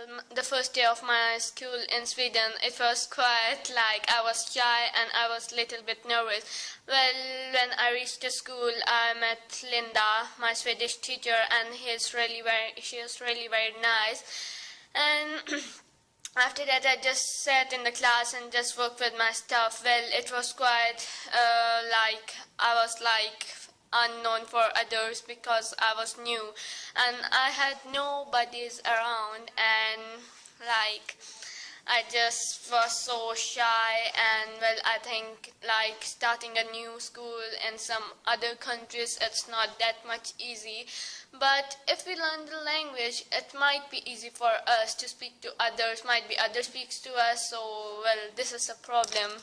Well, the first day of my school in Sweden, it was quite like I was shy and I was a little bit nervous. Well, when I reached the school, I met Linda, my Swedish teacher, and he's really very, she is really very nice. And after that, I just sat in the class and just worked with my stuff. Well, it was quite uh, like I was like unknown for others because I was new. And I had nobodies around and like I just was so shy and well I think like starting a new school in some other countries it's not that much easy. But if we learn the language it might be easy for us to speak to others might be others speaks to us so well this is a problem